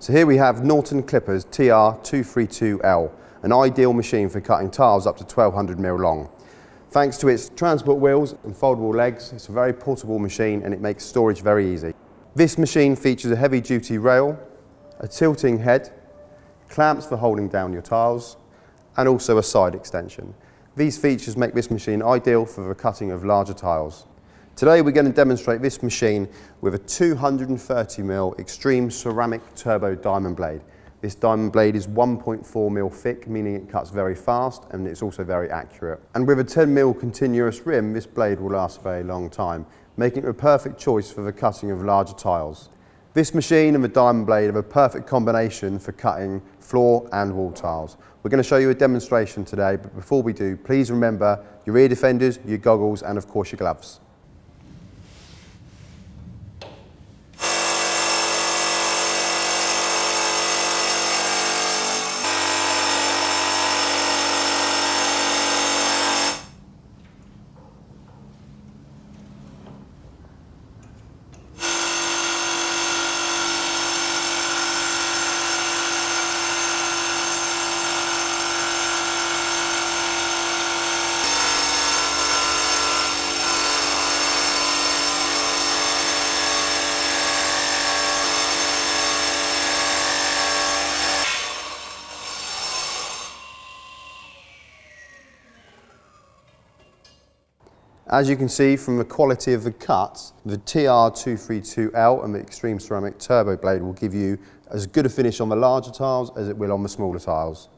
So here we have Norton Clippers TR232L, an ideal machine for cutting tiles up to 1200mm long. Thanks to its transport wheels and foldable legs, it's a very portable machine and it makes storage very easy. This machine features a heavy duty rail, a tilting head, clamps for holding down your tiles, and also a side extension. These features make this machine ideal for the cutting of larger tiles. Today we're going to demonstrate this machine with a 230mm extreme ceramic turbo diamond blade. This diamond blade is 1.4mm thick, meaning it cuts very fast and it's also very accurate. And with a 10mm continuous rim, this blade will last a very long time, making it a perfect choice for the cutting of larger tiles. This machine and the diamond blade are a perfect combination for cutting floor and wall tiles. We're going to show you a demonstration today, but before we do, please remember your ear defenders, your goggles and of course your gloves. As you can see from the quality of the cut, the TR232L and the Extreme Ceramic Turbo Blade will give you as good a finish on the larger tiles as it will on the smaller tiles.